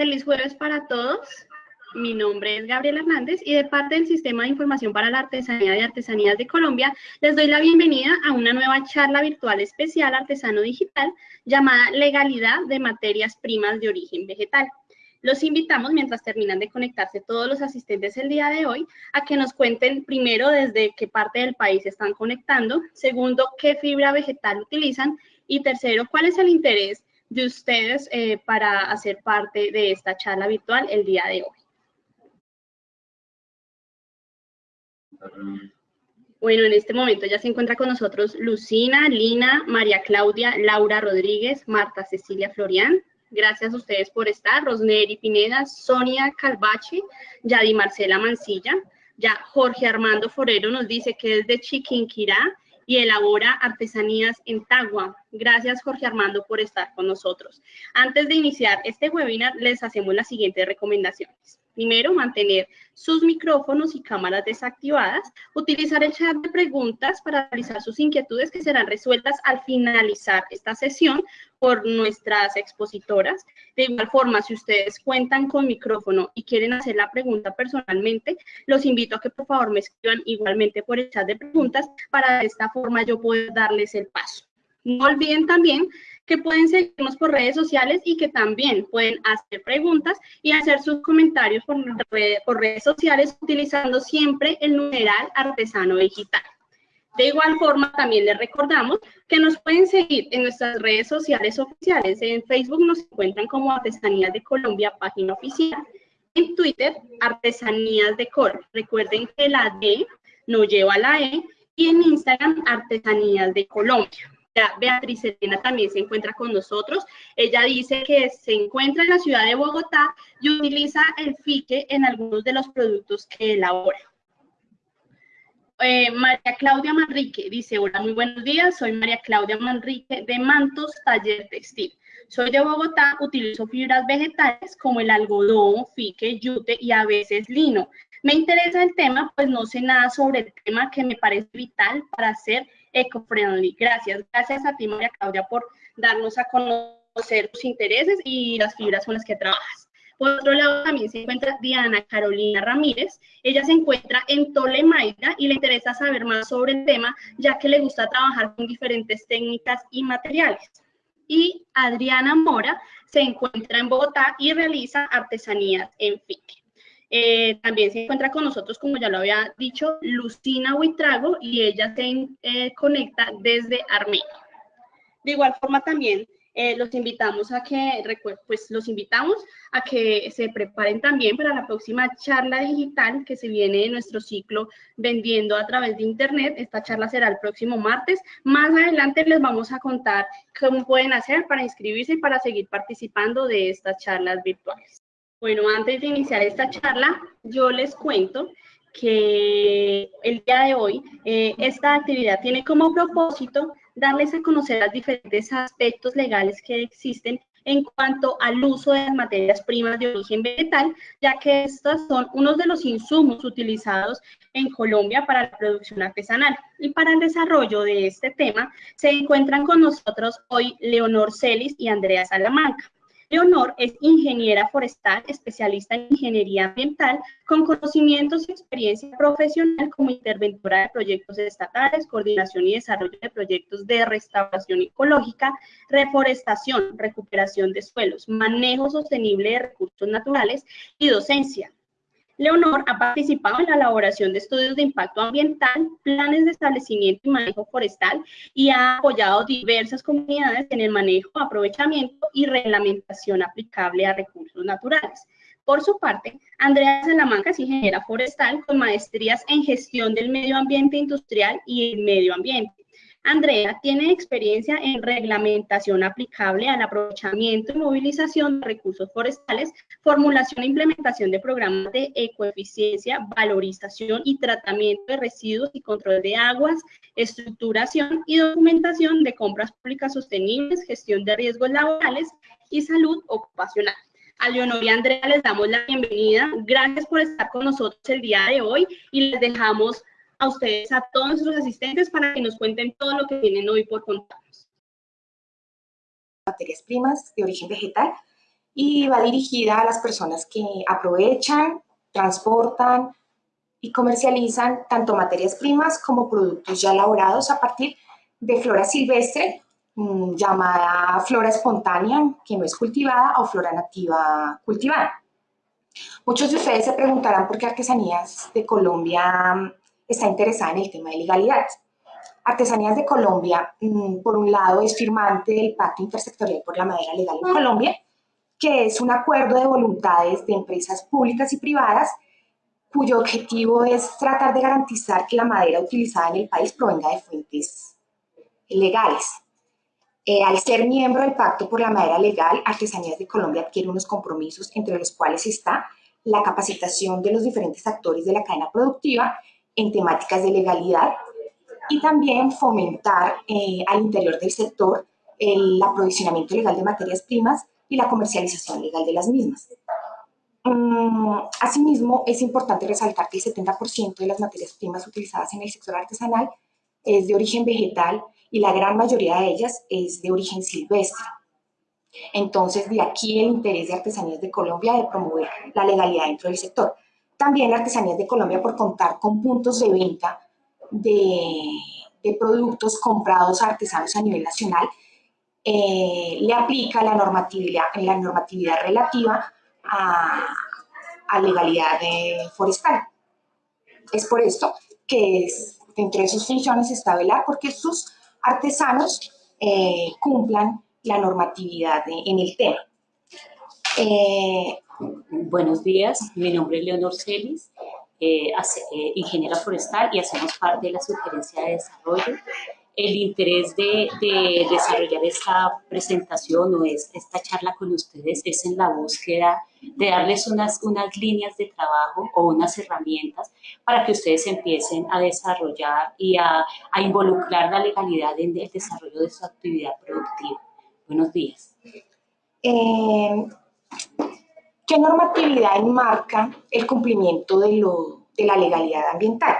Feliz jueves para todos. Mi nombre es Gabriela Hernández y de parte del Sistema de Información para la Artesanía de Artesanías de Colombia, les doy la bienvenida a una nueva charla virtual especial Artesano Digital llamada Legalidad de Materias Primas de Origen Vegetal. Los invitamos, mientras terminan de conectarse todos los asistentes el día de hoy, a que nos cuenten primero desde qué parte del país están conectando, segundo, qué fibra vegetal utilizan y tercero, cuál es el interés de ustedes eh, para hacer parte de esta charla virtual el día de hoy. Bueno, en este momento ya se encuentra con nosotros Lucina, Lina, María Claudia, Laura Rodríguez, Marta Cecilia Florian. Gracias a ustedes por estar. Rosneri Pineda, Sonia Calvache, Yadi Marcela Mancilla. Ya Jorge Armando Forero nos dice que es de Chiquinquirá y elabora artesanías en Tagua. Gracias, Jorge Armando, por estar con nosotros. Antes de iniciar este webinar, les hacemos las siguientes recomendaciones. Primero, mantener sus micrófonos y cámaras desactivadas. Utilizar el chat de preguntas para realizar sus inquietudes que serán resueltas al finalizar esta sesión por nuestras expositoras. De igual forma, si ustedes cuentan con micrófono y quieren hacer la pregunta personalmente, los invito a que por favor me escriban igualmente por el chat de preguntas para de esta forma yo poder darles el paso. No olviden también que pueden seguirnos por redes sociales y que también pueden hacer preguntas y hacer sus comentarios por, redes sociales utilizando siempre el numeral artesano digital. De igual forma, también les recordamos que nos pueden seguir en nuestras redes sociales oficiales. En Facebook nos encuentran como Artesanías de Colombia, página oficial. En Twitter, Artesanías de Col. Recuerden que la D no lleva la E. Y en Instagram, Artesanías de Colombia. Beatriz Elena también se encuentra con nosotros. Ella dice que se encuentra en la ciudad de Bogotá y utiliza el fique en algunos de los productos que elabora. Eh, María Claudia Manrique dice, hola, muy buenos días, soy María Claudia Manrique de Mantos Taller Textil. Soy de Bogotá, utilizo fibras vegetales como el algodón, fique, yute y a veces lino. Me interesa el tema, pues no sé nada sobre el tema que me parece vital para hacer eco-friendly. Gracias, gracias a ti María Claudia por darnos a conocer tus intereses y las fibras con las que trabajas. Por otro lado, también se encuentra Diana Carolina Ramírez. Ella se encuentra en Tolemaida y le interesa saber más sobre el tema, ya que le gusta trabajar con diferentes técnicas y materiales. Y Adriana Mora se encuentra en Bogotá y realiza artesanías en FIC. Eh, también se encuentra con nosotros, como ya lo había dicho, Lucina Huitrago y ella se eh, conecta desde Armenia. De igual forma también eh, los invitamos a que, pues los invitamos a que se preparen también para la próxima charla digital que se viene en nuestro ciclo Vendiendo a través de Internet. Esta charla será el próximo martes. Más adelante les vamos a contar cómo pueden hacer para inscribirse y para seguir participando de estas charlas virtuales. Bueno, antes de iniciar esta charla, yo les cuento que el día de hoy eh, esta actividad tiene como propósito darles a conocer los diferentes aspectos legales que existen en cuanto al uso de materias primas de origen vegetal, ya que estas son unos de los insumos utilizados en Colombia para la producción artesanal. Y para el desarrollo de este tema se encuentran con nosotros hoy Leonor Celis y Andrea Salamanca. Leonor es ingeniera forestal, especialista en ingeniería ambiental, con conocimientos y experiencia profesional como interventora de proyectos estatales, coordinación y desarrollo de proyectos de restauración ecológica, reforestación, recuperación de suelos, manejo sostenible de recursos naturales y docencia. Leonor ha participado en la elaboración de estudios de impacto ambiental, planes de establecimiento y manejo forestal y ha apoyado diversas comunidades en el manejo, aprovechamiento y reglamentación aplicable a recursos naturales. Por su parte, Andrea Salamanca es ingeniera forestal con maestrías en gestión del medio ambiente industrial y el medio ambiente. Andrea tiene experiencia en reglamentación aplicable al aprovechamiento y movilización de recursos forestales, formulación e implementación de programas de ecoeficiencia, valorización y tratamiento de residuos y control de aguas, estructuración y documentación de compras públicas sostenibles, gestión de riesgos laborales y salud ocupacional. A Leonor y Andrea les damos la bienvenida. Gracias por estar con nosotros el día de hoy y les dejamos a ustedes, a todos nuestros asistentes, para que nos cuenten todo lo que tienen hoy por contarnos. Materias primas de origen vegetal y va dirigida a las personas que aprovechan, transportan y comercializan tanto materias primas como productos ya elaborados a partir de flora silvestre, mm, llamada flora espontánea, que no es cultivada, o flora nativa cultivada. Muchos de ustedes se preguntarán por qué Artesanías de Colombia mm, está interesada en el tema de legalidades. Artesanías de Colombia, mm, por un lado, es firmante del Pacto Intersectorial por la Madera Legal en Colombia, que es un acuerdo de voluntades de empresas públicas y privadas cuyo objetivo es tratar de garantizar que la madera utilizada en el país provenga de fuentes legales. Eh, al ser miembro del Pacto por la Madera Legal, Artesanías de Colombia adquiere unos compromisos entre los cuales está la capacitación de los diferentes actores de la cadena productiva en temáticas de legalidad y también fomentar eh, al interior del sector el aprovisionamiento legal de materias primas y la comercialización legal de las mismas. Mm, asimismo, es importante resaltar que el 70% de las materias primas utilizadas en el sector artesanal es de origen vegetal y la gran mayoría de ellas es de origen silvestre. Entonces, de aquí el interés de Artesanías de Colombia de promover la legalidad dentro del sector. También Artesanías de Colombia por contar con puntos de venta de, productos comprados a artesanos a nivel nacional, eh, le aplica la normatividad, la normatividad relativa a, a legalidad forestal. Es por esto que es, dentro de sus funciones está velar porque sus artesanos eh, cumplan la normatividad en el tema. Eh, Buenos días, mi nombre es Leonor Celis, eh, ingeniera forestal y hacemos parte de la sugerencia de desarrollo el interés de, desarrollar esta presentación o esta charla con ustedes es en la búsqueda de darles unas, unas líneas de trabajo o unas herramientas para que ustedes empiecen a desarrollar y a, involucrar la legalidad en el desarrollo de su actividad productiva. Buenos días. Eh, ¿Qué normatividad enmarca el cumplimiento de, lo, de la legalidad ambiental?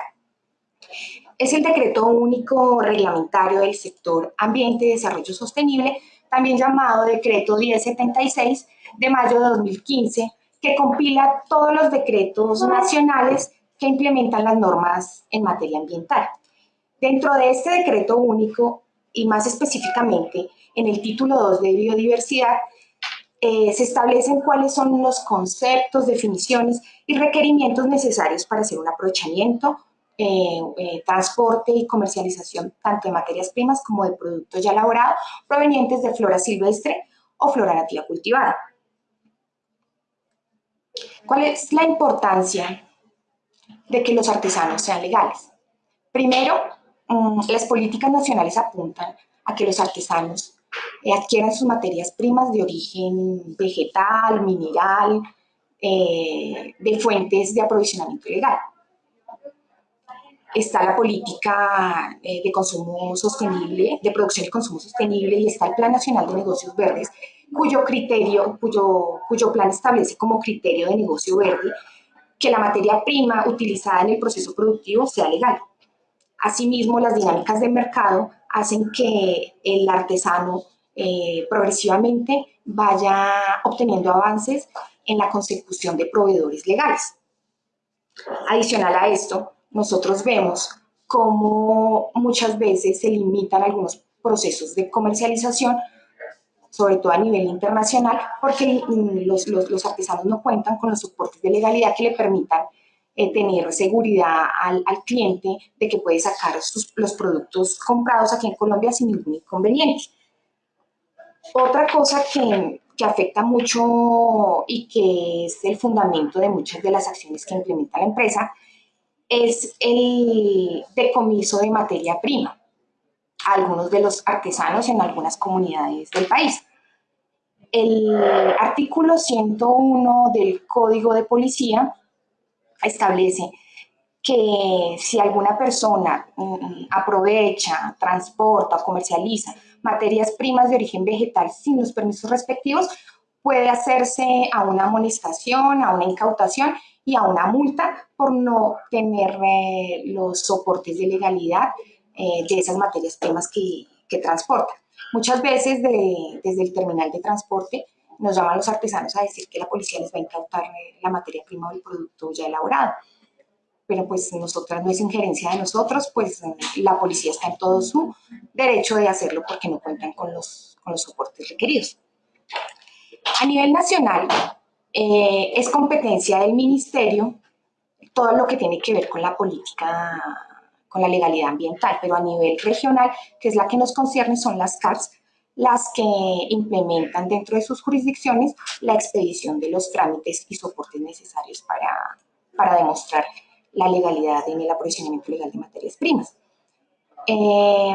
es el decreto único reglamentario del sector Ambiente y Desarrollo Sostenible, también llamado Decreto 1076 de mayo de 2015, que compila todos los decretos nacionales que implementan las normas en materia ambiental. Dentro de este decreto único, y más específicamente en el título 2 de biodiversidad, eh, se establecen cuáles son los conceptos, definiciones y requerimientos necesarios para hacer un aprovechamiento, eh, eh, transporte y comercialización tanto de materias primas como de productos ya elaborados provenientes de flora silvestre o flora nativa cultivada. ¿Cuál es la importancia de que los artesanos sean legales? Primero, mm, las políticas nacionales apuntan a que los artesanos adquieran sus materias primas de origen vegetal, mineral, de fuentes de aprovisionamiento legal está la política eh, de consumo sostenible, de producción y consumo sostenible, y está el Plan Nacional de Negocios Verdes, cuyo criterio, cuyo, cuyo plan establece como criterio de negocio verde que la materia prima utilizada en el proceso productivo sea legal. Asimismo, las dinámicas de mercado hacen que el artesano eh, progresivamente vaya obteniendo avances en la consecución de proveedores legales. Adicional a esto, nosotros vemos cómo muchas veces se limitan algunos procesos de comercialización, sobre todo a nivel internacional, porque los, los, artesanos no cuentan con los soportes de legalidad que le permitan eh, tener seguridad al, cliente de que puede sacar los productos comprados aquí en Colombia sin ningún inconveniente. Otra cosa que, que afecta mucho y que es el fundamento de muchas de las acciones que implementa la empresa es el decomiso de materia prima algunos de los artesanos en algunas comunidades del país. El artículo 101 del Código de Policía establece que si alguna persona mm, aprovecha, transporta o comercializa materias primas de origen vegetal sin los permisos respectivos, puede hacerse a una amonestación, a una incautación y a una multa por no tener eh, los soportes de legalidad eh, de esas materias primas que, que transporta. Muchas veces desde el terminal de transporte nos llaman los artesanos a decir que la policía les va a incautar la materia prima o el producto ya elaborado. Pero pues nosotras no es injerencia de nosotros, pues la policía está en todo su derecho de hacerlo porque no cuentan con los, con los soportes requeridos. A nivel nacional, eh, es competencia del ministerio todo lo que tiene que ver con la política, con la legalidad ambiental, pero a nivel regional, que es la que nos concierne, son las CARS, las que implementan dentro de sus jurisdicciones la expedición de los trámites y soportes necesarios para, para demostrar la legalidad en el aprovisionamiento legal de materias primas. Eh,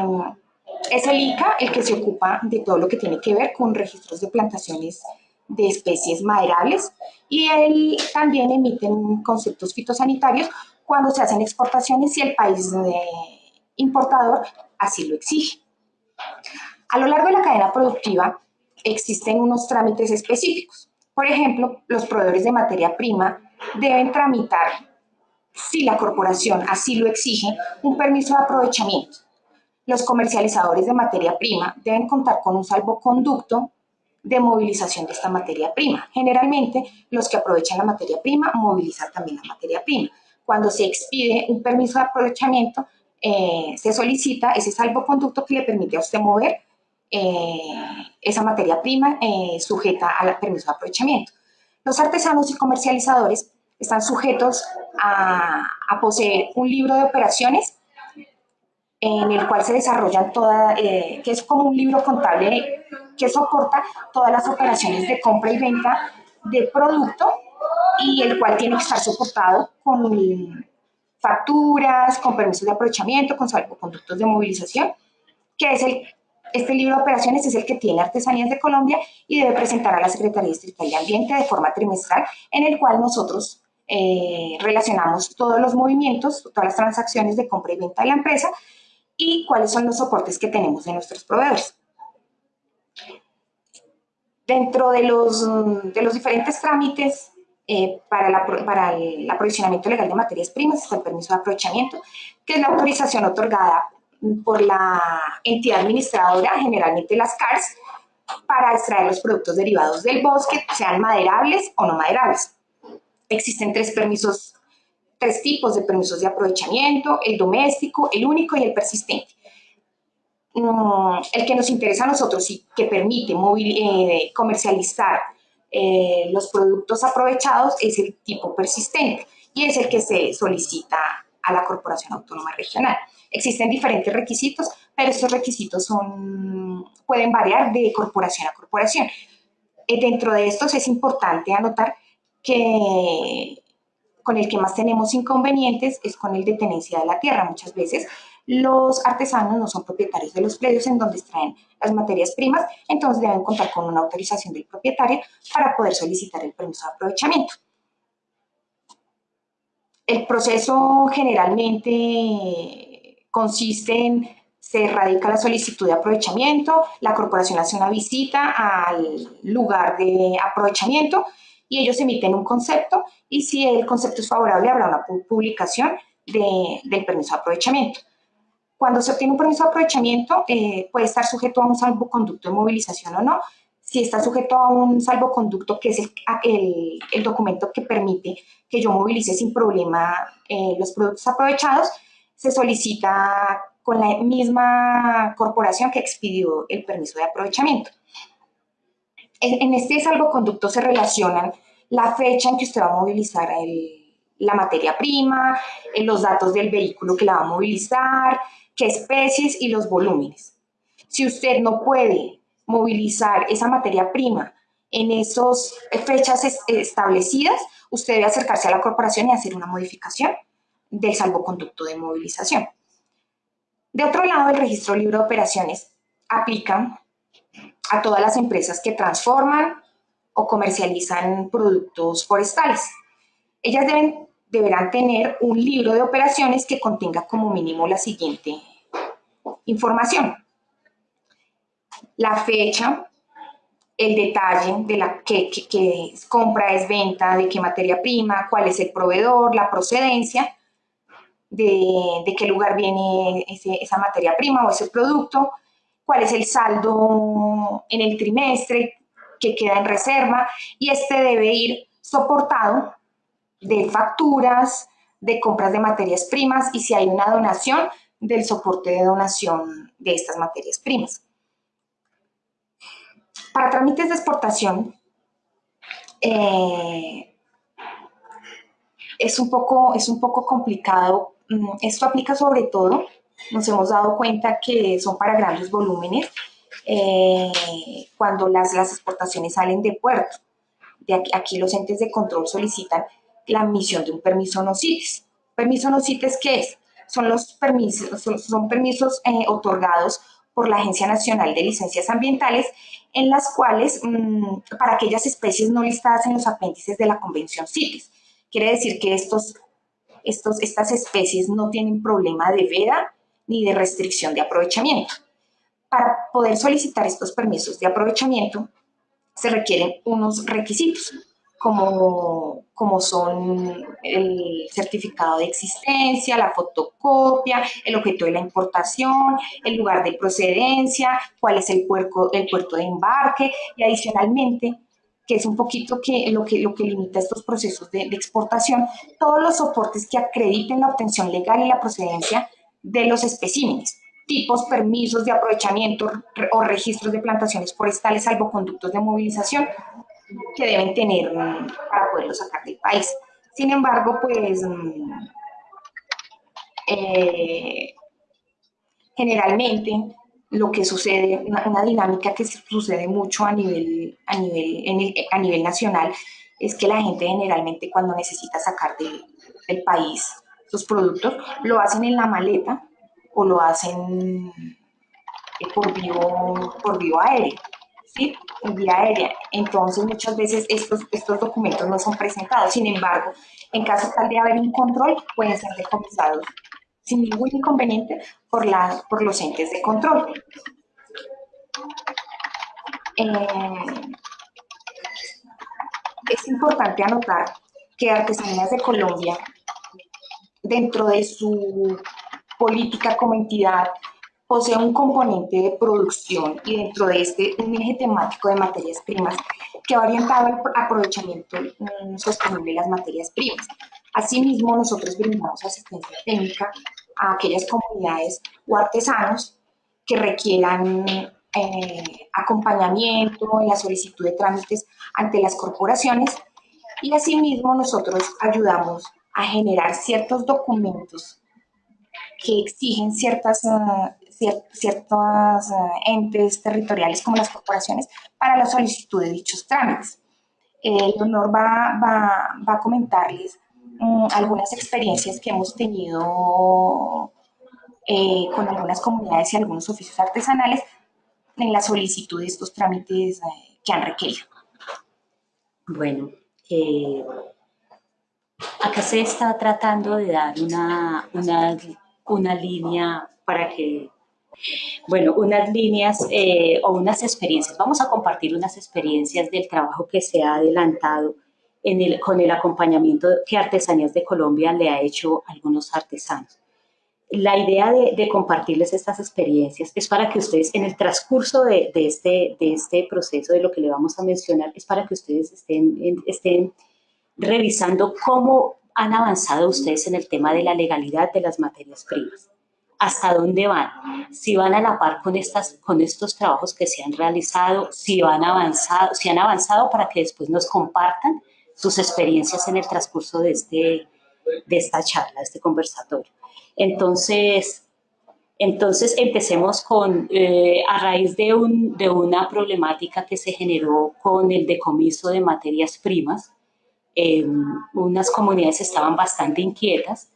es el ICA el que se ocupa de todo lo que tiene que ver con registros de plantaciones de especies maderables y él también emite conceptos fitosanitarios cuando se hacen exportaciones y el país importador así lo exige. A lo largo de la cadena productiva existen unos trámites específicos. Por ejemplo, los proveedores de materia prima deben tramitar, si la corporación así lo exige, un permiso de aprovechamiento. Los comercializadores de materia prima deben contar con un salvoconducto de movilización de esta materia prima. Generalmente, los que aprovechan la materia prima movilizan también la materia prima. Cuando se expide un permiso de aprovechamiento, eh, se solicita ese salvoconducto que le permite a usted mover eh, esa materia prima eh, sujeta al permiso de aprovechamiento. Los artesanos y comercializadores están sujetos a, a poseer un libro de operaciones en el cual se desarrollan todas, que es como un libro contable que soporta todas las operaciones de compra y venta de producto y el cual tiene que estar soportado con facturas, con permisos de aprovechamiento, con salvoconductos de movilización, que es el, este libro de operaciones es el que tiene Artesanías de Colombia y debe presentar a la Secretaría Distrital de Ambiente de forma trimestral, en el cual nosotros eh, relacionamos todos los movimientos, todas las transacciones de compra y venta de la empresa y cuáles son los soportes que tenemos de nuestros proveedores. Dentro de los, de los diferentes trámites eh, para, para el aprovisionamiento legal de materias primas está el permiso de aprovechamiento, que es la autorización otorgada por la entidad administradora, generalmente las CARS, para extraer los productos derivados del bosque, sean maderables o no maderables. Existen tres permisos, tres tipos de permisos de aprovechamiento, el doméstico, el único y el persistente. Mm, el que nos interesa a nosotros y que permite eh, comercializar eh, los productos aprovechados es el tipo persistente y es el que se solicita a la Corporación Autónoma Regional. Existen diferentes requisitos, pero estos requisitos son, pueden variar de corporación a corporación. Eh, dentro de estos es importante anotar que con el que más tenemos inconvenientes es con el de tenencia de la tierra. Muchas veces los artesanos no son propietarios de los predios en donde extraen las materias primas, entonces deben contar con una autorización del propietario para poder solicitar el permiso de aprovechamiento. El proceso generalmente consiste en se radica la solicitud de aprovechamiento, la corporación hace una visita al lugar de aprovechamiento y ellos emiten un concepto y si el concepto es favorable habrá una publicación del permiso de aprovechamiento. Cuando se obtiene un permiso de aprovechamiento, eh, puede estar sujeto a un salvoconducto de movilización o no. Si está sujeto a un salvoconducto, que es el, el, documento que permite que yo movilice sin problema eh, los productos aprovechados, se solicita con la misma corporación que expidió el permiso de aprovechamiento. En, este salvoconducto se relacionan la fecha en que usted va a movilizar la materia prima, eh, los datos del vehículo que la va a movilizar, qué especies y los volúmenes. Si usted no puede movilizar esa materia prima en esas fechas establecidas, usted debe acercarse a la corporación y hacer una modificación del salvoconducto de movilización. De otro lado, el registro libre de operaciones aplica a todas las empresas que transforman o comercializan productos forestales. Ellas deben deberán tener un libro de operaciones que contenga como mínimo la siguiente información. La fecha, el detalle de la que, compra, es venta, de qué materia prima, cuál es el proveedor, la procedencia, de, qué lugar viene esa materia prima o ese producto, cuál es el saldo en el trimestre, que queda en reserva y este debe ir soportado de facturas, de compras de materias primas y si hay una donación, del soporte de donación de estas materias primas. Para trámites de exportación, eh, es, un poco, es un poco complicado. Mm, esto aplica sobre todo, nos hemos dado cuenta que son para grandes volúmenes eh, cuando las, las exportaciones salen de puerto. De aquí, aquí, los entes de control solicitan la emisión de un permiso no CITES. ¿Permiso no CITES qué es? Son los permisos, son, permisos eh, otorgados por la Agencia Nacional de Licencias Ambientales en las cuales, mm, para aquellas especies no listadas en los apéndices de la Convención CITES. Quiere decir que estos, estas especies no tienen problema de veda ni de restricción de aprovechamiento. Para poder solicitar estos permisos de aprovechamiento se requieren unos requisitos como, como son el certificado de existencia, la fotocopia, el objeto de la importación, el lugar de procedencia, cuál es el, puerto, el puerto de embarque y adicionalmente que es un poquito que, lo, que, lo que limita estos procesos de, exportación, todos los soportes que acrediten la obtención legal y la procedencia de los especímenes tipos, permisos de aprovechamiento o registros de plantaciones forestales, salvoconductos de movilización, que deben tener mm, para poderlo sacar del país. Sin embargo, pues mm, eh, generalmente lo que sucede, una, dinámica que sucede mucho a nivel, a, nivel, a nivel nacional, es que la gente generalmente cuando necesita sacar del, país sus productos, lo hacen en la maleta o lo hacen por vía, por vía aérea en vía aérea. Entonces, muchas veces estos, estos documentos no son presentados. Sin embargo, en caso tal de haber un control, pueden ser decomisados sin ningún inconveniente por, los entes de control. Eh, es importante anotar que Artesanías de Colombia, dentro de su política como entidad, posee un componente de producción y dentro de este un eje temático de materias primas que va orientado al aprovechamiento mm, sostenible de las materias primas. Asimismo, nosotros brindamos asistencia técnica a aquellas comunidades o artesanos que requieran eh, acompañamiento en la solicitud de trámites ante las corporaciones y asimismo nosotros ayudamos a generar ciertos documentos que exigen ciertas uh, ciertos eh, entes territoriales como las corporaciones para la solicitud de dichos trámites. El honor va, va, va a comentarles mm, algunas experiencias que hemos tenido eh, con algunas comunidades y algunos oficios artesanales en la solicitud de estos trámites eh, que han requerido. Bueno, acá se está tratando de dar una, una, una línea para que bueno, unas líneas eh, o unas experiencias. Vamos a compartir unas experiencias del trabajo que se ha adelantado en el, con el acompañamiento que Artesanías de Colombia le ha hecho a algunos artesanos. La idea de, compartirles estas experiencias es para que ustedes, en el transcurso de, este, de este proceso, de lo que le vamos a mencionar, es para que ustedes estén, estén revisando cómo han avanzado ustedes en el tema de la legalidad de las materias primas hasta dónde van, si van a la par con, estas, con estos trabajos que se han realizado, si, van avanzado, si han avanzado para que después nos compartan sus experiencias en el transcurso de, este, de esta charla, de este conversatorio. Entonces, entonces empecemos con, eh, a raíz de, un, de una problemática que se generó con el decomiso de materias primas, eh, unas comunidades estaban bastante inquietas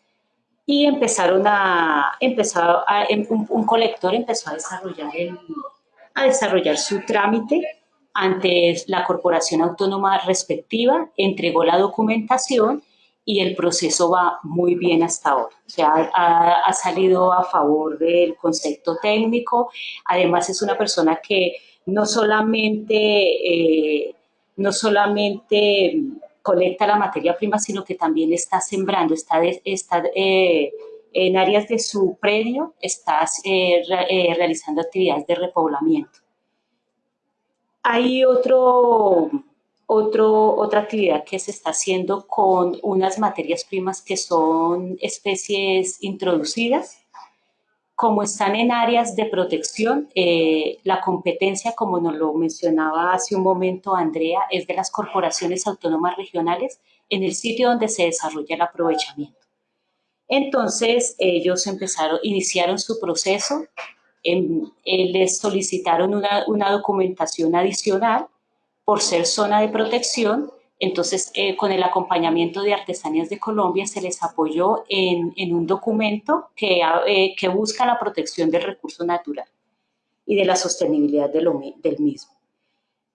y empezaron a, empezar a, em, un, colector empezó a desarrollar, a desarrollar su trámite ante la corporación autónoma respectiva, entregó la documentación y el proceso va muy bien hasta ahora. O sea, ha, salido a favor del concepto técnico, además es una persona que no solamente, eh, no solamente colecta la materia prima, sino que también está sembrando, está, está eh, en áreas de su predio, está eh, eh, realizando actividades de repoblamiento. Hay otro, otro, otra actividad que se está haciendo con unas materias primas que son especies introducidas. Como están en áreas de protección, eh, la competencia, como nos lo mencionaba hace un momento Andrea, es de las corporaciones autónomas regionales en el sitio donde se desarrolla el aprovechamiento. Entonces, ellos empezaron, iniciaron su proceso, en, eh, les solicitaron una, una, documentación adicional por ser zona de protección, entonces eh, con el acompañamiento de Artesanías de Colombia se les apoyó en, en un documento que, eh, que, busca la protección del recurso natural y de la sostenibilidad de lo, del mismo.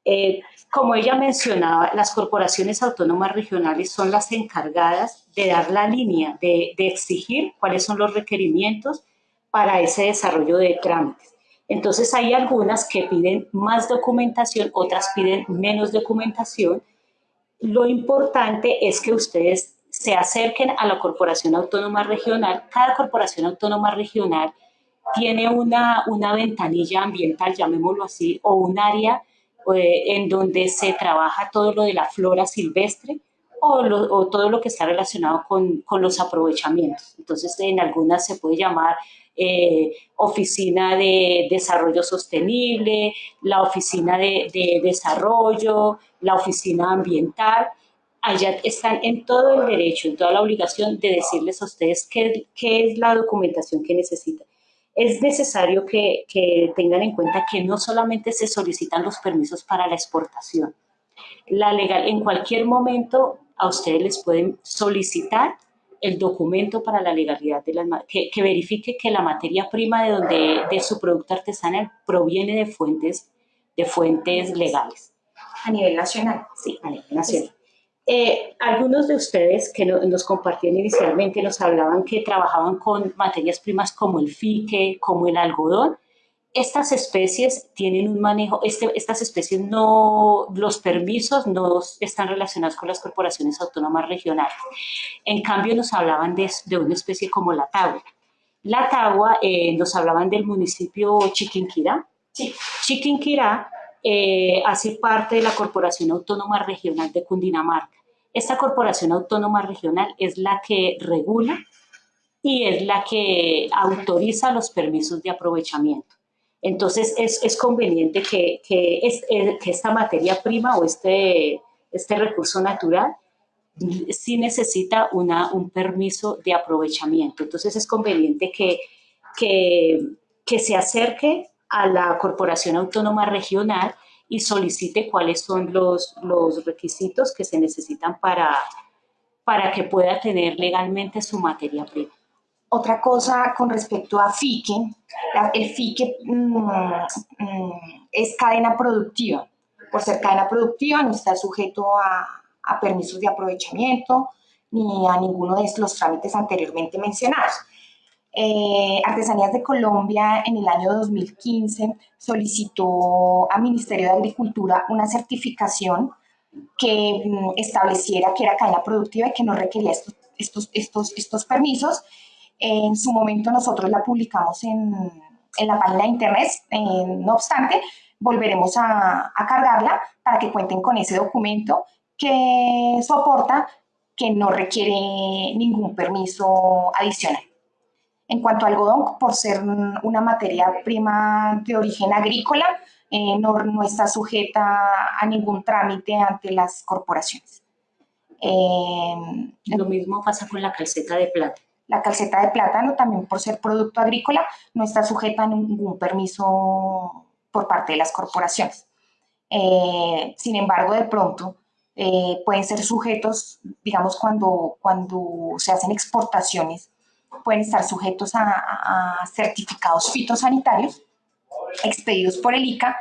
Eh, como ella mencionaba, las corporaciones autónomas regionales son las encargadas de dar la línea, de, exigir cuáles son los requerimientos para ese desarrollo de trámites. Entonces hay algunas que piden más documentación, otras piden menos documentación. Lo importante es que ustedes se acerquen a la Corporación Autónoma Regional. Cada Corporación Autónoma Regional tiene una, una ventanilla ambiental, llamémoslo así, o un área eh, en donde se trabaja todo lo de la flora silvestre o, todo lo que está relacionado con, con, los aprovechamientos. Entonces, en algunas se puede llamar eh, oficina de desarrollo sostenible, la oficina de, de, desarrollo, la oficina ambiental. Allá están en todo el derecho, en toda la obligación de decirles a ustedes qué, qué es la documentación que necesitan es necesario que, tengan en cuenta que no solamente se solicitan los permisos para la exportación. La legal, en cualquier momento a ustedes les pueden solicitar el documento para la legalidad de las que, que verifique que la materia prima de donde de su producto artesanal proviene de fuentes de fuentes legales. A nivel nacional. Sí, a nivel nacional. Eh, algunos de ustedes que nos compartían inicialmente nos hablaban que trabajaban con materias primas como el fique, como el algodón. Estas especies tienen un manejo, este, estas especies no, los permisos no están relacionados con las corporaciones autónomas regionales. En cambio nos hablaban de, de una especie como la tagua. La tagua eh, nos hablaban del municipio Chiquinquirá. Sí. Chiquinquirá eh, hace parte de la Corporación Autónoma Regional de Cundinamarca. Esta Corporación Autónoma Regional es la que regula y es la que autoriza los permisos de aprovechamiento. Entonces es, conveniente que, que, esta materia prima o este, este recurso natural sí necesita una, un permiso de aprovechamiento. Entonces es conveniente que, que se acerque a la Corporación Autónoma Regional y solicite cuáles son los, los requisitos que se necesitan para, para que pueda tener legalmente su materia prima. Otra cosa con respecto a FIQUE, el FIQUE mm, mm, es cadena productiva. Por ser cadena productiva no está sujeto a, a permisos de aprovechamiento ni a ninguno de los trámites anteriormente mencionados. Eh, Artesanías de Colombia en el año 2015 solicitó al Ministerio de Agricultura una certificación que mm, estableciera que era cadena productiva y que no requería estos, permisos. En su momento nosotros la publicamos en, la página de internet, no obstante, volveremos a cargarla para que cuenten con ese documento que soporta que no requiere ningún permiso adicional. En cuanto al algodón, por ser una materia prima de origen agrícola, eh, no, está sujeta a ningún trámite ante las corporaciones. Eh, Lo mismo pasa con la calceta de plata. La calceta de plátano, también por ser producto agrícola, no está sujeta a ningún permiso por parte de las corporaciones. Eh, sin embargo, de pronto, pueden ser sujetos, digamos, cuando, cuando se hacen exportaciones pueden estar sujetos a, certificados fitosanitarios expedidos por el ICA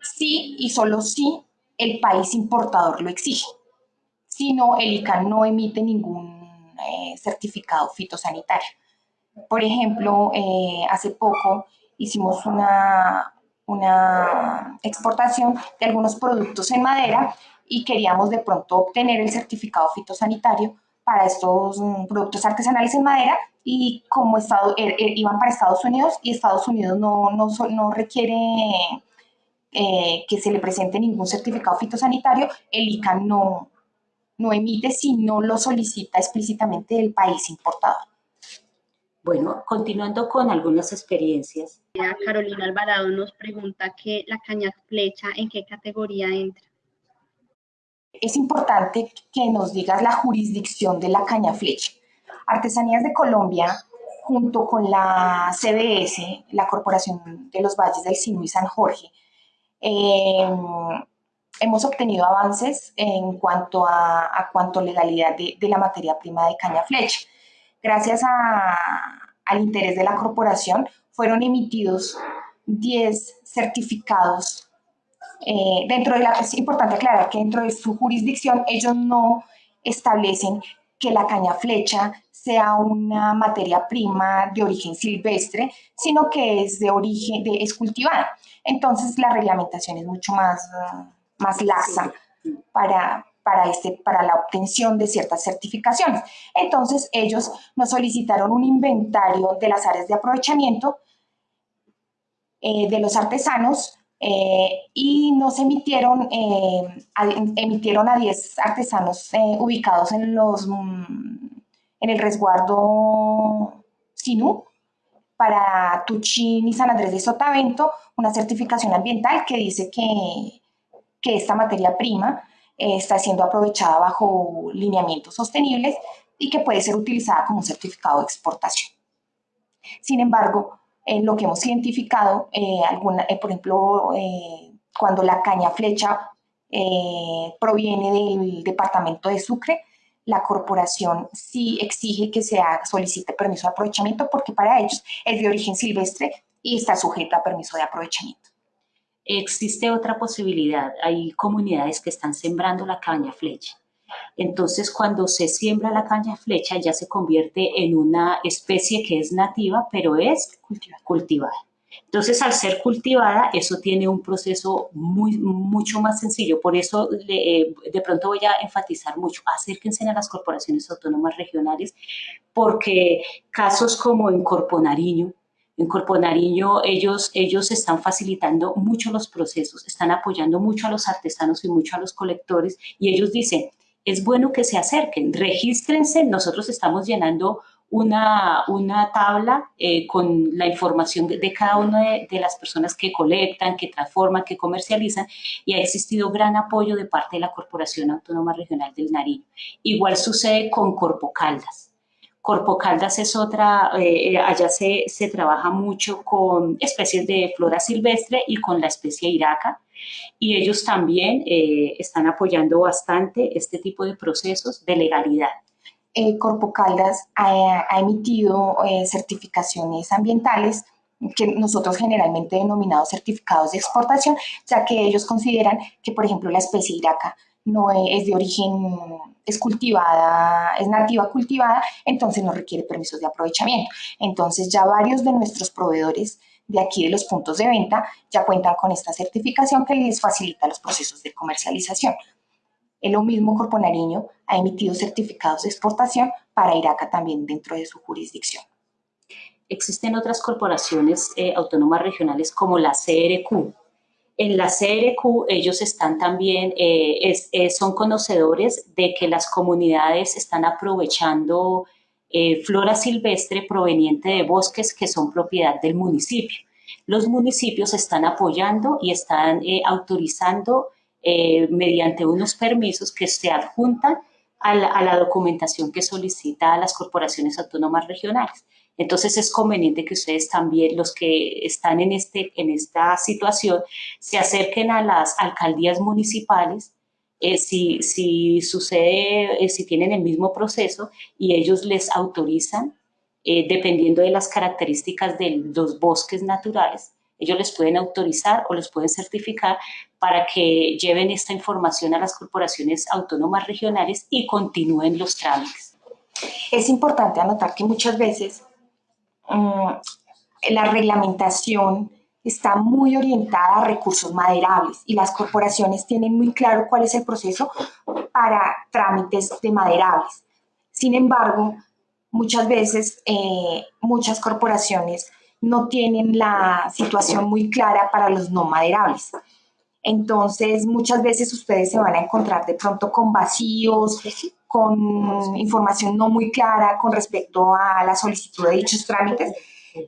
si y solo si el país importador lo exige. Si no, el ICA no emite ningún eh, certificado fitosanitario. Por ejemplo, eh, hace poco hicimos una, una exportación de algunos productos en madera y queríamos de pronto obtener el certificado fitosanitario para estos mm, productos artesanales en madera y como estado, er, er, iban para Estados Unidos y Estados Unidos no, no, no requiere eh, que se le presente ningún certificado fitosanitario, el ICA no, no emite si no lo solicita explícitamente el país importador. Bueno, continuando con algunas experiencias. Carolina Alvarado nos pregunta que la caña flecha, ¿en qué categoría entra? Es importante que nos digas la jurisdicción de la caña flecha. Artesanías de Colombia, junto con la CBS, la Corporación de los Valles del Sinú y San Jorge, eh, hemos obtenido avances en cuanto a, a cuanto legalidad de, la materia prima de caña flecha. Gracias al interés de la corporación, fueron emitidos 10 certificados. Eh, dentro de la, es importante aclarar que dentro de su jurisdicción ellos no establecen que la caña flecha sea una materia prima de origen silvestre, sino que es de origen, de, es cultivada. Entonces la reglamentación es mucho más... Más laxa para, para, este, para la obtención de ciertas certificaciones. Entonces, ellos nos solicitaron un inventario de las áreas de aprovechamiento eh, de los artesanos eh, y nos emitieron, eh, emitieron a 10 artesanos ubicados en, los, mm, en el resguardo Sinú para Tuchín y San Andrés de Sotavento una certificación ambiental que dice que que esta materia prima eh, está siendo aprovechada bajo lineamientos sostenibles y que puede ser utilizada como un certificado de exportación. Sin embargo, en lo que hemos identificado, eh, eh, por ejemplo, cuando la caña flecha proviene del departamento de Sucre, la corporación sí exige que se solicite permiso de aprovechamiento porque para ellos es de origen silvestre y está sujeta a permiso de aprovechamiento. Existe otra posibilidad, hay comunidades que están sembrando la caña flecha. Entonces, cuando se siembra la caña flecha, ya se convierte en una especie que es nativa, pero es cultivada. Entonces, al ser cultivada, eso tiene un proceso muy, mucho más sencillo. Por eso, eh, de pronto voy a enfatizar mucho, acérquense a las corporaciones autónomas regionales, porque casos como en Corpo Nariño, en Corpo Nariño ellos, ellos están facilitando mucho los procesos, están apoyando mucho a los artesanos y mucho a los colectores y ellos dicen, es bueno que se acerquen, regístrense, nosotros estamos llenando una, una tabla eh, con la información de, cada una de, las personas que colectan, que transforman, que comercializan y ha existido gran apoyo de parte de la Corporación Autónoma Regional del Nariño. Igual sucede con Corpo Caldas. Corpo Caldas es otra, eh, eh, allá se, se, trabaja mucho con especies de flora silvestre y con la especie iraca y ellos también eh, están apoyando bastante este tipo de procesos de legalidad. Corpo Caldas ha, ha emitido certificaciones ambientales que nosotros generalmente denominados certificados de exportación, ya que ellos consideran que, por ejemplo, la especie iraca no es de origen, es cultivada, es nativa cultivada, entonces no requiere permisos de aprovechamiento. Entonces ya varios de nuestros proveedores de aquí de los puntos de venta ya cuentan con esta certificación que les facilita los procesos de comercialización. El mismo Corpo Nariño ha emitido certificados de exportación para Iraca también dentro de su jurisdicción. Existen otras corporaciones eh, autónomas regionales como la CRQ, en la CRQ ellos están también, eh, eh, son conocedores de que las comunidades están aprovechando eh, flora silvestre proveniente de bosques que son propiedad del municipio. Los municipios están apoyando y están autorizando mediante unos permisos que se adjuntan a la, documentación que solicita a las corporaciones autónomas regionales. Entonces es conveniente que ustedes también, los que están en, este, en esta situación, se acerquen a las alcaldías municipales eh, si, si, sucede, eh, si tienen el mismo proceso y ellos les autorizan, eh, dependiendo de las características de los bosques naturales, ellos les pueden autorizar o los pueden certificar para que lleven esta información a las corporaciones autónomas regionales y continúen los trámites. Es importante anotar que muchas veces Mm, la reglamentación está muy orientada a recursos maderables y las corporaciones tienen muy claro cuál es el proceso para trámites de maderables. Sin embargo, muchas veces eh, muchas corporaciones no tienen la situación muy clara para los no maderables. Entonces, muchas veces ustedes se van a encontrar de pronto con vacíos, con información no muy clara con respecto a la solicitud de dichos trámites.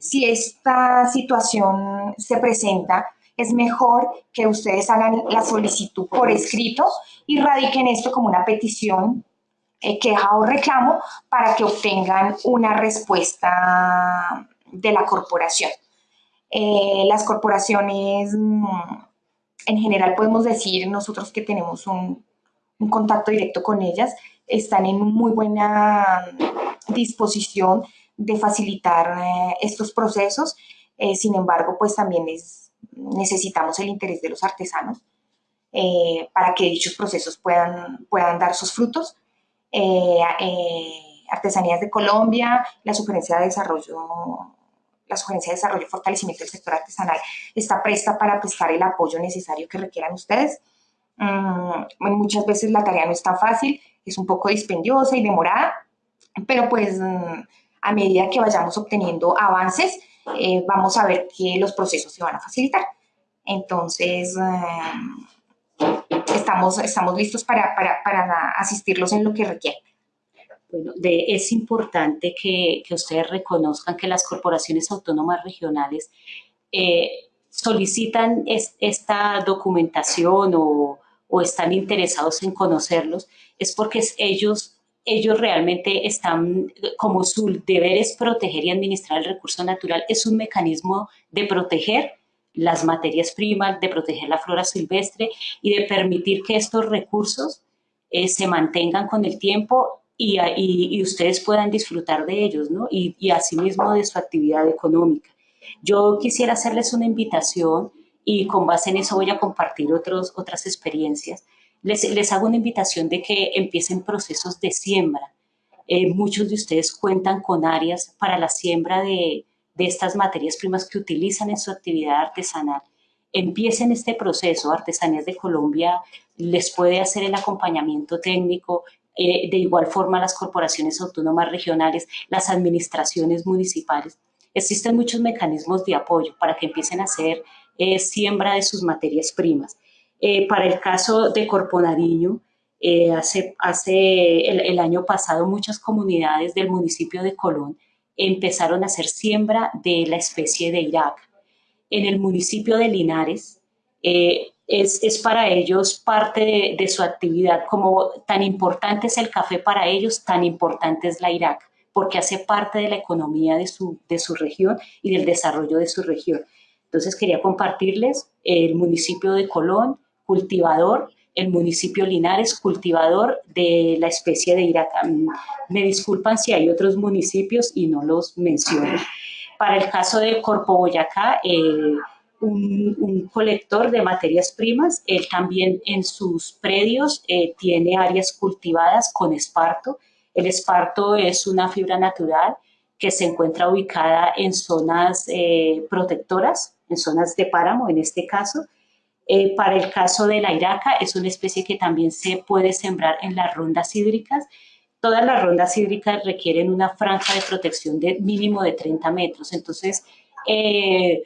Si esta situación se presenta, es mejor que ustedes hagan la solicitud por escrito y radiquen esto como una petición, eh, queja o reclamo para que obtengan una respuesta de la corporación. Eh, las corporaciones, mm, en general podemos decir nosotros que tenemos un, un contacto directo con ellas, están en muy buena disposición de facilitar eh, estos procesos. Eh, sin embargo, pues también es, necesitamos el interés de los artesanos eh, para que dichos procesos puedan, puedan dar sus frutos. Artesanías de Colombia, la Sugerencia de Desarrollo la Sugerencia de Desarrollo y Fortalecimiento del Sector Artesanal está presta para prestar el apoyo necesario que requieran ustedes. Mm, muchas veces la tarea no es tan fácil, es un poco dispendiosa y demorada, pero pues mm, a medida que vayamos obteniendo avances, eh, vamos a ver que los procesos se van a facilitar. Entonces, mm, estamos, estamos listos para, asistirlos en lo que requieran. Bueno, de, es importante que, ustedes reconozcan que las corporaciones autónomas regionales eh, solicitan esta documentación o, o están interesados en conocerlos, es porque ellos, ellos realmente están, como su deber es proteger y administrar el recurso natural, es un mecanismo de proteger las materias primas, de proteger la flora silvestre y de permitir que estos recursos eh, se mantengan con el tiempo y, y, ustedes puedan disfrutar de ellos, ¿no? Y, y asimismo de su actividad económica. Yo quisiera hacerles una invitación y con base en eso voy a compartir otros, otras experiencias. Les, les hago una invitación de que empiecen procesos de siembra. Eh, muchos de ustedes cuentan con áreas para la siembra de, de estas materias primas que utilizan en su actividad artesanal. Empiecen este proceso. Artesanías de Colombia les puede hacer el acompañamiento técnico, eh, de igual forma las corporaciones autónomas regionales, las administraciones municipales. Existen muchos mecanismos de apoyo para que empiecen a hacer siembra de sus materias primas. Eh, para el caso de Corpo Nariño, eh, hace, hace el, año pasado muchas comunidades del municipio de Colón empezaron a hacer siembra de la especie de Irak. En el municipio de Linares eh, es, es, para ellos parte de, de, su actividad, como tan importante es el café para ellos, tan importante es la Irak, porque hace parte de la economía de su, de su región y del desarrollo de su región. Entonces quería compartirles el municipio de Colón, cultivador, el municipio Linares, cultivador de la especie de iraca. Me disculpan si hay otros municipios y no los menciono. Para el caso de Corpo Boyacá, eh, un, colector de materias primas, él también en sus predios eh, tiene áreas cultivadas con esparto. El esparto es una fibra natural que se encuentra ubicada en zonas eh, protectoras, en zonas de páramo en este caso. Eh, para el caso de la iraca, es una especie que también se puede sembrar en las rondas hídricas. Todas las rondas hídricas requieren una franja de protección de mínimo de 30 metros. Entonces, eh,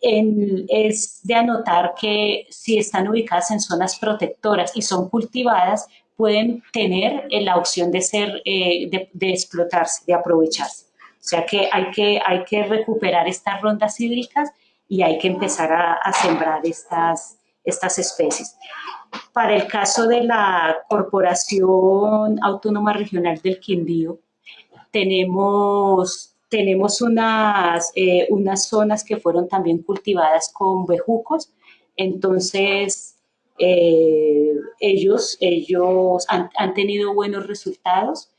es de anotar que si están ubicadas en zonas protectoras y son cultivadas, pueden tener la opción de ser, de, de explotarse, de aprovecharse. O sea que hay que, hay que recuperar estas rondas hídricas y hay que empezar a, sembrar estas, estas especies. Para el caso de la Corporación Autónoma Regional del Quindío, tenemos, tenemos unas, eh, unas zonas que fueron también cultivadas con bejucos, entonces eh, ellos, ellos han, han, tenido buenos resultados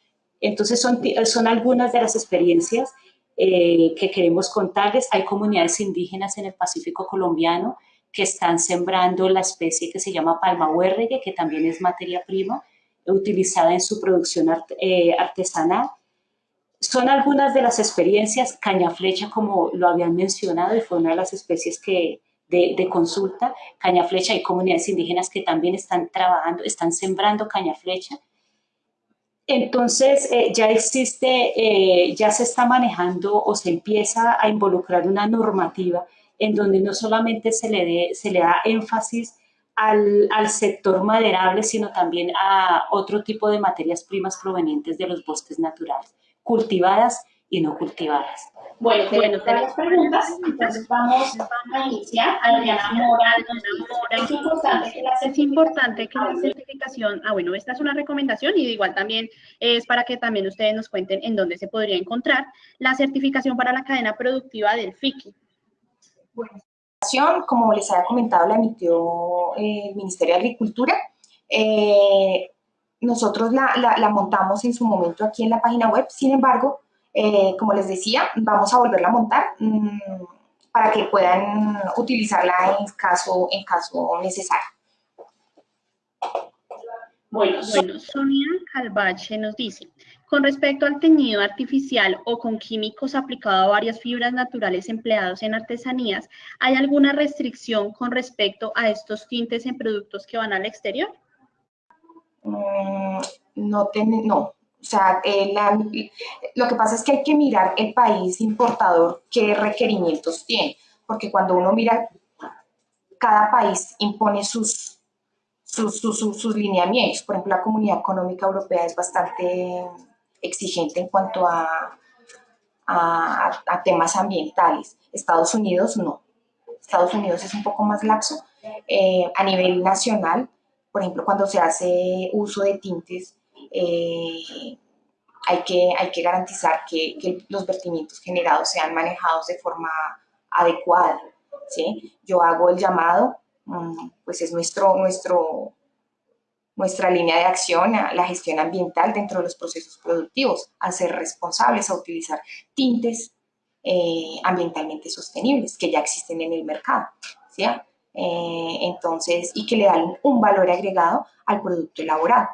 entonces son, son algunas de las experiencias eh, que queremos contarles. Hay comunidades indígenas en el Pacífico colombiano que están sembrando la especie que se llama palma huérregue, que también es materia prima utilizada en su producción eh, artesanal. Son algunas de las experiencias, caña flecha como lo habían mencionado y fue una de las especies que, de, de, consulta, caña flecha, hay comunidades indígenas que también están trabajando, están sembrando caña flecha entonces eh, ya existe, eh, ya se está manejando o se empieza a involucrar una normativa en donde no solamente se le, se le da énfasis al, al, sector maderable, sino también a otro tipo de materias primas provenientes de los bosques naturales, cultivadas y no cultivadas. Bueno, bueno tenemos preguntas, entonces vamos a iniciar. Adriana Mora, es importante que la, es importante que la certificación, ah bueno, esta es una recomendación y igual también es para que también ustedes nos cuenten en dónde se podría encontrar la certificación para la cadena productiva del FICI. Bueno, como les había comentado, la emitió eh, el Ministerio de Agricultura. Eh, nosotros la, la, la montamos en su momento aquí en la página web, sin embargo, eh, como les decía, vamos a volverla a montar mmm, para que puedan utilizarla en caso, en caso necesario. Bueno, bueno, Sonia Calvache nos dice, con respecto al teñido artificial o con químicos aplicado a varias fibras naturales empleados en artesanías, ¿hay alguna restricción con respecto a estos tintes en productos que van al exterior? Mm, no, ten, no, o sea, eh, lo que pasa es que hay que mirar el país importador qué requerimientos tiene, porque cuando uno mira, cada país impone sus, sus, sus, sus, lineamientos. Por ejemplo, la Comunidad Económica Europea es bastante exigente en cuanto a, a, temas ambientales. Estados Unidos no. Estados Unidos es un poco más laxo. Eh, a nivel nacional, por ejemplo, cuando se hace uso de tintes, eh, hay, que, hay que garantizar que, los vertimientos generados sean manejados de forma adecuada. ¿sí? Yo hago el llamado, mm, pues es nuestro, nuestro, nuestra línea de acción a la gestión ambiental dentro de los procesos productivos, a ser responsables, a utilizar tintes eh, ambientalmente sostenibles que ya existen en el mercado. ¿sí? Eh, entonces, y que le dan un valor agregado al producto elaborado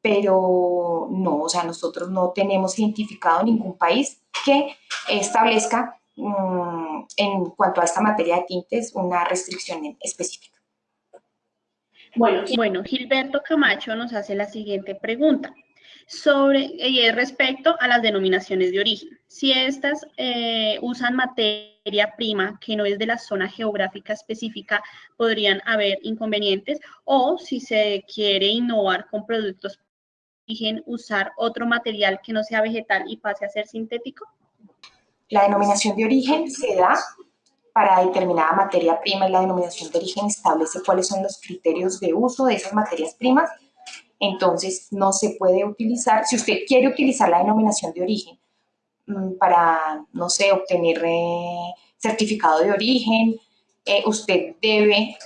pero no, o sea, nosotros no tenemos identificado ningún país que establezca um, en cuanto a esta materia de tintes una restricción específica. Bueno, bueno, Gilberto Camacho nos hace la siguiente pregunta sobre y respecto a las denominaciones de origen. Si estas eh, usan materia prima que no es de la zona geográfica específica, podrían haber inconvenientes o si se quiere innovar con productos usar otro material que no sea vegetal y pase a ser sintético? La denominación de origen se da para determinada materia prima y la denominación de origen establece cuáles son los criterios de uso de esas materias primas. Entonces, no se puede utilizar, si usted quiere utilizar la denominación de origen mm, para, no sé, obtener eh, certificado de origen, eh, usted debe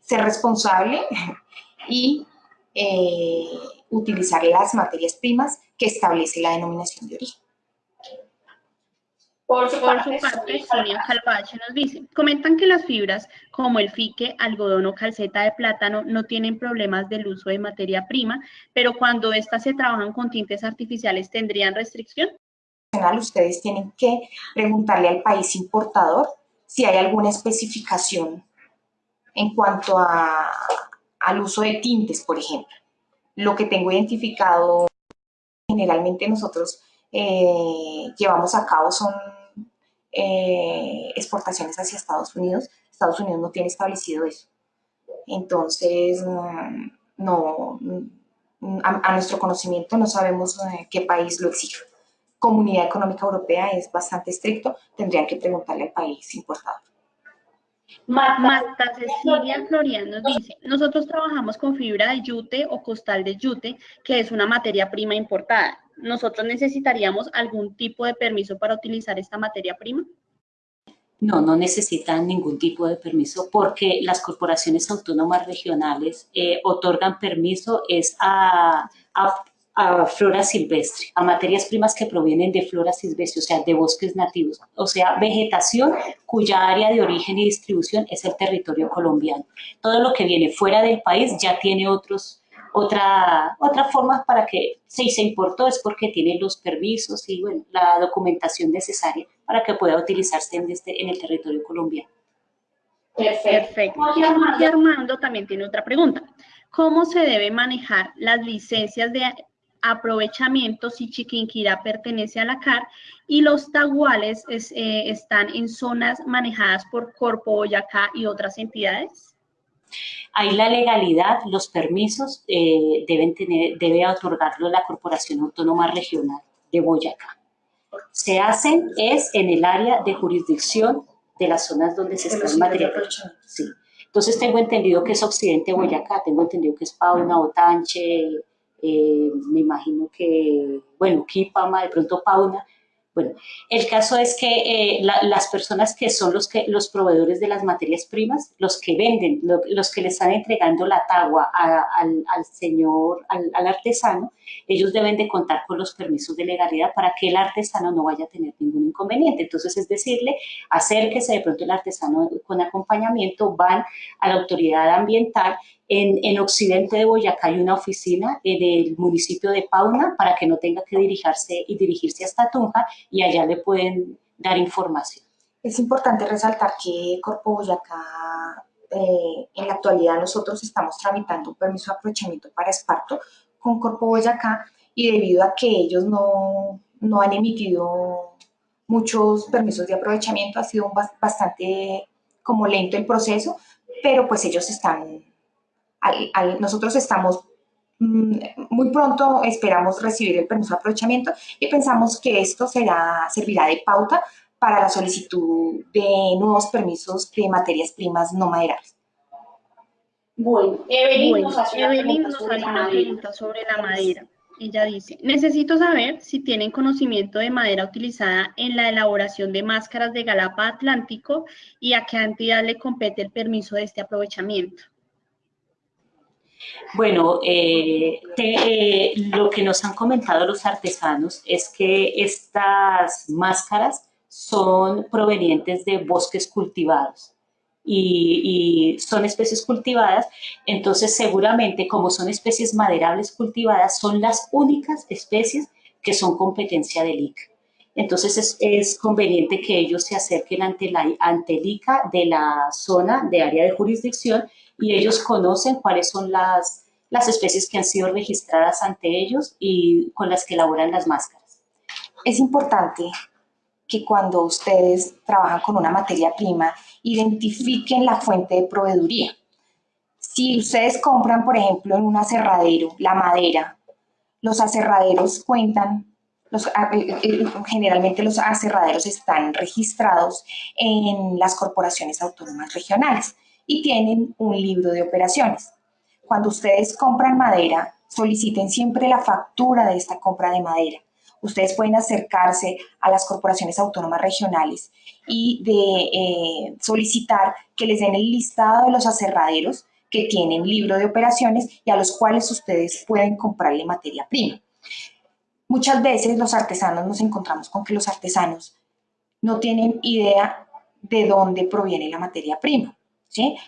ser responsable y eh, utilizar las materias primas que establece la denominación de origen. Por su, parte, Sonia Calvache nos dice, comentan que las fibras como el fique, algodón o calceta de plátano no tienen problemas del uso de materia prima, pero cuando éstas se trabajan con tintes artificiales, ¿tendrían restricción? Ustedes tienen que preguntarle al país importador si hay alguna especificación en cuanto a, al uso de tintes, por ejemplo. Lo que tengo identificado, generalmente nosotros eh, llevamos a cabo son eh, exportaciones hacia Estados Unidos. Estados Unidos no tiene establecido eso. Entonces, mm, no, mm, a, nuestro conocimiento no sabemos eh, qué país lo exige. Comunidad Económica Europea es bastante estricto, tendrían que preguntarle al país importador. Marta Cecilia Floriano dice, nosotros trabajamos con fibra de yute o costal de yute, que es una materia prima importada. ¿Nosotros necesitaríamos algún tipo de permiso para utilizar esta materia prima? No, no necesitan ningún tipo de permiso porque las corporaciones autónomas regionales eh, otorgan permiso es a, a a flora silvestre, a materias primas que provienen de flora silvestre, o sea, de bosques nativos, o sea, vegetación cuya área de origen y distribución es el territorio colombiano. Todo lo que viene fuera del país ya tiene otros, otra, otra forma para que si se importó es porque tiene los permisos y bueno, la documentación necesaria para que pueda utilizarse en, este, en el territorio colombiano. Perfecto. Y Armando también tiene otra pregunta. ¿Cómo se debe manejar las licencias de aprovechamiento si Chiquinquirá pertenece a la CAR y los taguales eh, están en zonas manejadas por Corpo Boyacá y otras entidades? Hay la legalidad, los permisos eh, deben tener, debe otorgarlo la Corporación Autónoma Regional de Boyacá. Se hacen es en el área de jurisdicción de las zonas donde se está el material. Sí. Entonces tengo entendido que es Occidente Boyacá, tengo entendido que es Pauna, Otanche, eh, me imagino que, bueno, Kipama, de pronto Pauna, bueno, el caso es que eh, las personas que son los, que, los proveedores de las materias primas, los que venden, los que le están entregando la tagua al, señor, al, artesano, ellos deben de contar con los permisos de legalidad para que el artesano no vaya a tener ningún inconveniente. Entonces, es decirle, acérquese de pronto el artesano con acompañamiento, van a la autoridad ambiental en, Occidente de Boyacá hay una oficina en el municipio de Pauna para que no tenga que dirigirse y dirigirse hasta Tunja y allá le pueden dar información. Es importante resaltar que Corpo Boyacá, eh, en la actualidad nosotros estamos tramitando un permiso de aprovechamiento para esparto con Corpo Boyacá y debido a que ellos no, no han emitido muchos permisos de aprovechamiento ha sido bastante como lento el proceso, pero pues ellos están nosotros estamos mm, muy pronto esperamos recibir el permiso de aprovechamiento y pensamos que esto será, servirá de pauta para la solicitud de nuevos permisos de materias primas no maderables. Bueno, Evelyn, nos hace una pregunta sobre la madera. Ella dice, necesito saber si tienen conocimiento de madera utilizada en la elaboración de máscaras de Galapa Atlántico y a qué entidad le compete el permiso de este aprovechamiento. Bueno, eh, eh, lo que nos han comentado los artesanos es que estas máscaras son provenientes de bosques cultivados y, son especies cultivadas, entonces seguramente como son especies maderables cultivadas, son las únicas especies que son competencia del ICA. Entonces es, conveniente que ellos se acerquen ante, la, ante el ICA de la zona de área de jurisdicción y ellos conocen cuáles son las, las especies que han sido registradas ante ellos y con las que elaboran las máscaras. Es importante que cuando ustedes trabajan con una materia prima, identifiquen la fuente de proveeduría. Si ustedes compran, por ejemplo, en un aserradero, la madera, los aserraderos cuentan, los, generalmente los aserraderos están registrados en las corporaciones autónomas regionales y tienen un libro de operaciones. Cuando ustedes compran madera, soliciten siempre la factura de esta compra de madera. Ustedes pueden acercarse a las corporaciones autónomas regionales y de eh, solicitar que les den el listado de los aserraderos que tienen libro de operaciones y a los cuales ustedes pueden comprarle materia prima. Muchas veces los artesanos nos encontramos con que los artesanos no tienen idea de dónde proviene la materia prima.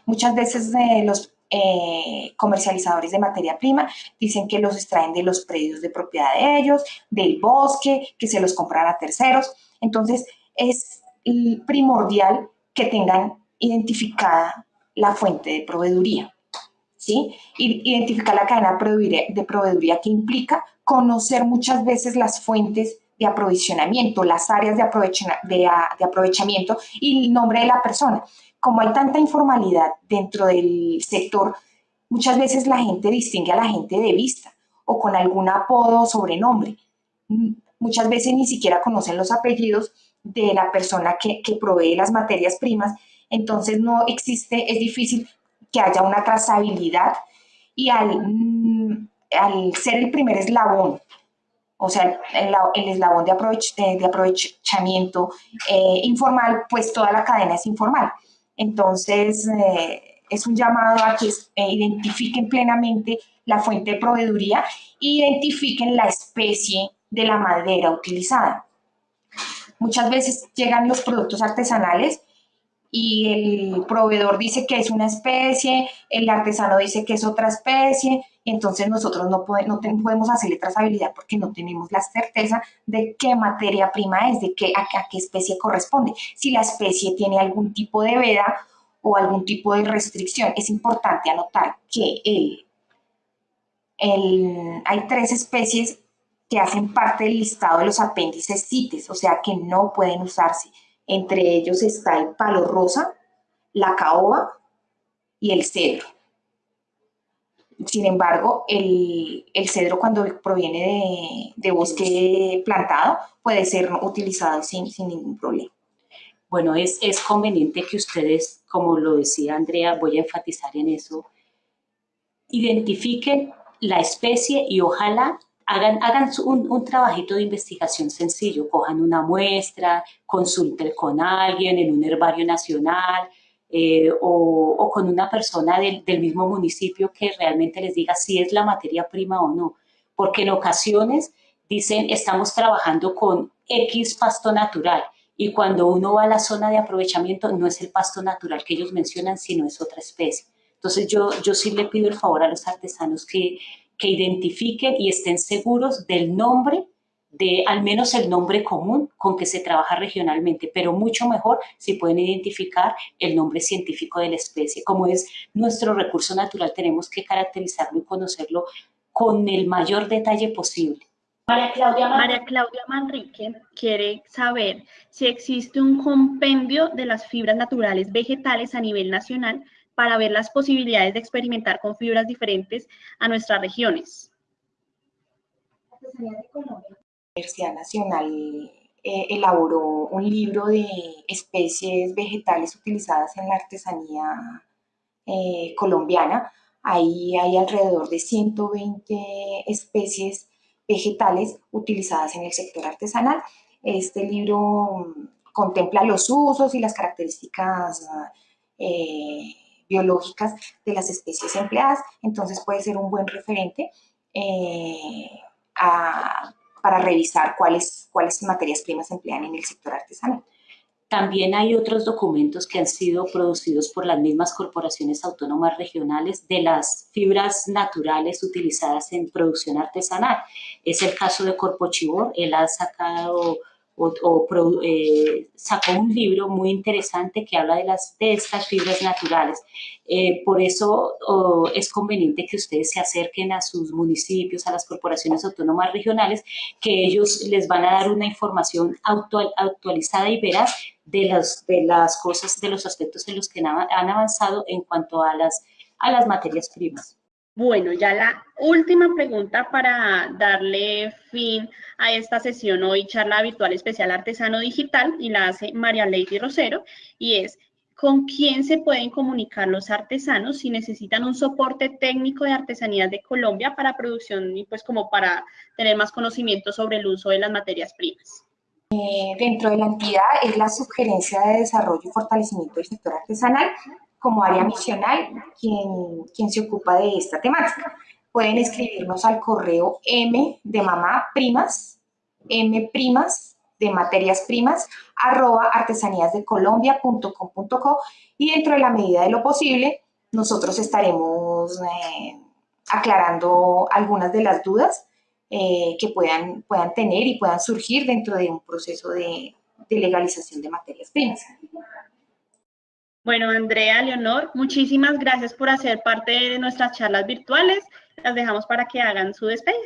Muchas veces eh, los eh, comercializadores de materia prima dicen que los extraen de los predios de propiedad de ellos, del bosque, que se los compran a terceros. Entonces, es primordial que tengan identificada la fuente de proveeduría. ¿Sí? Identificar la cadena de proveeduría que implica conocer muchas veces las fuentes de aprovisionamiento, las áreas de, de, aprovechamiento y el nombre de la persona como hay tanta informalidad dentro del sector, muchas veces la gente distingue a la gente de vista o con algún apodo o sobrenombre. Muchas veces ni siquiera conocen los apellidos de la persona que, provee las materias primas, entonces no existe, es difícil que haya una trazabilidad y al, mm, ser el primer eslabón, o sea, el, eslabón de, aprovechamiento eh, informal, pues toda la cadena es informal. Entonces, eh, es un llamado a que eh, identifiquen plenamente la fuente de proveeduría e identifiquen la especie de la madera utilizada. Muchas veces llegan los productos artesanales y el proveedor dice que es una especie, el artesano dice que es otra especie, entonces nosotros no, podemos hacerle trazabilidad porque no tenemos la certeza de qué materia prima es, de qué, a, qué especie corresponde. Si la especie tiene algún tipo de veda o algún tipo de restricción, es importante anotar que hay tres especies que hacen parte del listado de los apéndices CITES, o sea que no pueden usarse entre ellos está el palo rosa, la caoba y el cedro. Sin embargo, el, cedro cuando proviene de, bosque plantado puede ser utilizado sin, ningún problema. Bueno, es, es conveniente que ustedes, como lo decía Andrea, voy a enfatizar en eso, identifiquen la especie y ojalá hagan, hagan un, un, trabajito de investigación sencillo, cojan una muestra, consulten con alguien en un herbario nacional, eh, o, con una persona del, mismo municipio que realmente les diga si es la materia prima o no. Porque en ocasiones dicen estamos trabajando con X pasto natural y cuando uno va a la zona de aprovechamiento no es el pasto natural que ellos mencionan, sino es otra especie. Entonces yo, yo sí le pido el favor a los artesanos que, que identifiquen y estén seguros del nombre de al menos el nombre común con que se trabaja regionalmente, pero mucho mejor si pueden identificar el nombre científico de la especie. Como es nuestro recurso natural, tenemos que caracterizarlo y conocerlo con el mayor detalle posible. María Claudia, María Claudia Manrique quiere saber si existe un compendio de las fibras naturales vegetales a nivel nacional para ver las posibilidades de experimentar con fibras diferentes a nuestras regiones. Universidad Nacional eh, elaboró un libro de especies vegetales utilizadas en la artesanía eh, colombiana. Ahí hay alrededor de 120 especies vegetales utilizadas en el sector artesanal. Este libro mm, contempla los usos y las características eh, biológicas de las especies empleadas, entonces puede ser un buen referente a para revisar cuáles, cuáles materias primas emplean en el sector artesanal. También hay otros documentos que han sido producidos por las mismas corporaciones autónomas regionales de las fibras naturales utilizadas en producción artesanal. Es el caso de Corpo Chibor, él ha sacado o, eh, sacó un libro muy interesante que habla de, las, de estas fibras naturales. Eh, por eso es conveniente que ustedes se acerquen a sus municipios, a las corporaciones autónomas regionales, que ellos les van a dar una información actualizada y veraz de las, de las cosas, de los aspectos en los que han avanzado en cuanto a las, a las materias primas. Bueno, ya la última pregunta para darle fin a esta sesión hoy, charla virtual especial artesano digital, y la hace María Lady Rosero, y es, ¿con quién se pueden comunicar los artesanos si necesitan un soporte técnico de artesanías de Colombia para producción y pues como para tener más conocimiento sobre el uso de las materias primas? Eh, dentro de la entidad es la sugerencia de desarrollo y fortalecimiento del sector artesanal, como área misional quien, quien se ocupa de esta temática. Pueden escribirnos al correo m de mamá primas, m primas de materias primas, arroba artesaníasdecolombia.com.co y dentro de la medida de lo posible nosotros estaremos eh, aclarando algunas de las dudas eh, que puedan, puedan tener y puedan surgir dentro de un proceso de, de legalización de materias primas. Bueno, Andrea, Leonor, muchísimas gracias por hacer parte de nuestras charlas virtuales. Las dejamos para que hagan su despedida.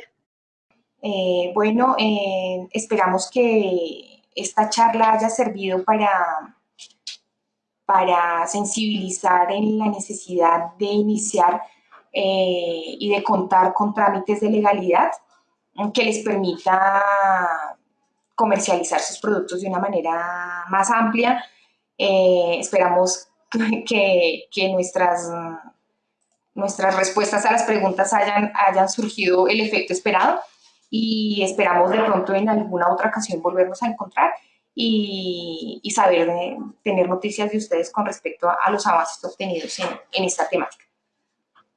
Eh, bueno, eh, esperamos que esta charla haya servido para, para sensibilizar en la necesidad de iniciar eh, y de contar con trámites de legalidad que les permita comercializar sus productos de una manera más amplia. Esperamos que, que nuestras, nuestras respuestas a las preguntas hayan, hayan surgido el efecto esperado y esperamos de pronto en alguna otra ocasión volvernos a encontrar y, y saber, tener noticias de ustedes con respecto a, los avances obtenidos en, en, esta temática.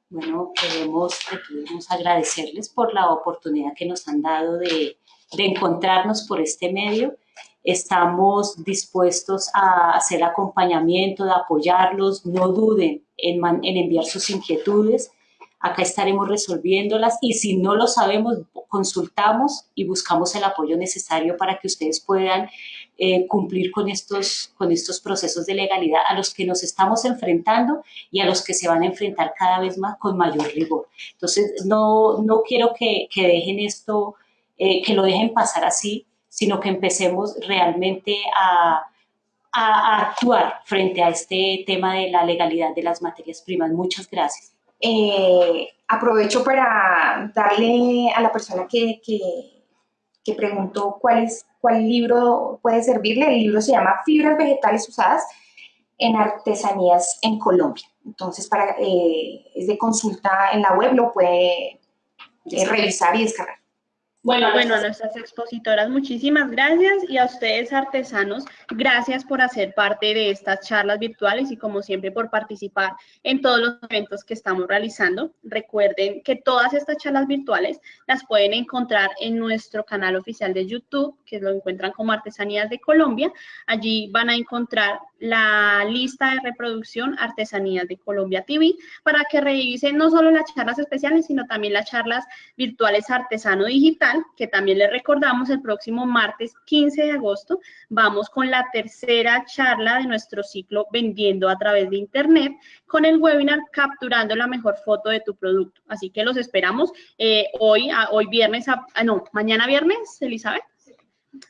Bueno, queremos, queremos agradecerles por la oportunidad que nos han dado de, de encontrarnos por este medio Estamos dispuestos a hacer acompañamiento, de apoyarlos. No duden en, enviar sus inquietudes. Acá estaremos resolviéndolas y si no lo sabemos, consultamos y buscamos el apoyo necesario para que ustedes puedan eh, cumplir con estos, con estos procesos de legalidad a los que nos estamos enfrentando y a los que se van a enfrentar cada vez más con mayor rigor. Entonces, no, no quiero que, que dejen esto, eh, que lo dejen pasar así, sino que empecemos realmente a, a, actuar frente a este tema de la legalidad de las materias primas? Muchas gracias. Eh, aprovecho para darle a la persona que, que, que preguntó cuál, es, cuál libro puede servirle. El libro se llama Fibras Vegetales Usadas en Artesanías en Colombia. Entonces, para, eh, es de consulta en la web, lo puede eh, revisar y descargar. Bueno, bueno, a nuestras expositoras, muchísimas gracias y a ustedes artesanos, gracias por hacer parte de estas charlas virtuales y como siempre por participar en todos los eventos que estamos realizando. Recuerden que todas estas charlas virtuales las pueden encontrar en nuestro canal oficial de YouTube, que lo encuentran como Artesanías de Colombia. Allí van a encontrar la lista de reproducción Artesanías de Colombia TV para que revisen no solo las charlas especiales, sino también las charlas virtuales Artesano Digital, que también les recordamos el próximo martes 15 de agosto. Vamos con la tercera charla de nuestro ciclo Vendiendo a través de Internet con el webinar Capturando la mejor foto de tu producto. Así que los esperamos eh, hoy, hoy viernes, a, no, mañana viernes, Elizabeth.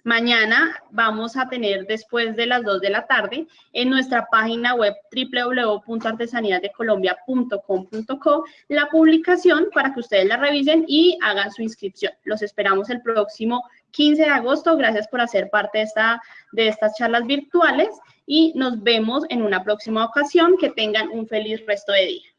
Mañana vamos a tener después de las 2 de la tarde en nuestra página web www.artesaníasdecolombia.com.co la publicación para que ustedes la revisen y hagan su inscripción. Los esperamos el próximo 15 de agosto. Gracias por hacer parte de, esta, de estas charlas virtuales y nos vemos en una próxima ocasión. Que tengan un feliz resto de día.